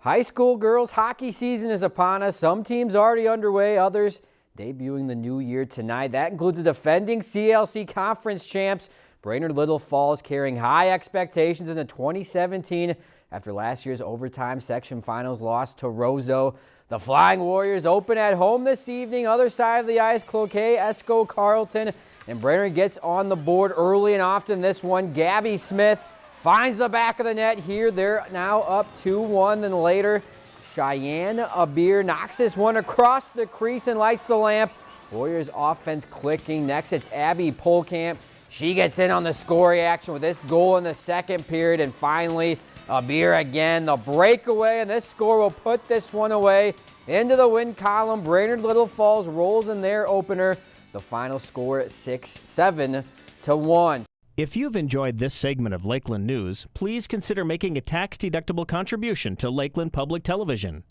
High school girls hockey season is upon us. Some teams already underway, others debuting the new year tonight. That includes the defending CLC conference champs, Brainerd Little Falls, carrying high expectations in the 2017 after last year's overtime section finals loss to Roseau. The Flying Warriors open at home this evening. Other side of the ice, Cloquet, Esko, Carlton, and Brainerd gets on the board early and often this one. Gabby Smith Finds the back of the net here. They're now up 2-1. Then later, Cheyenne Abir knocks this one across the crease and lights the lamp. Warriors offense clicking. Next, it's Abby Polkamp. She gets in on the scoring action with this goal in the second period. And finally, Abir again, the breakaway. And this score will put this one away into the win column. Brainerd Little Falls rolls in their opener. The final score 6-7 to 1. If you've enjoyed this segment of Lakeland News, please consider making a tax-deductible contribution to Lakeland Public Television.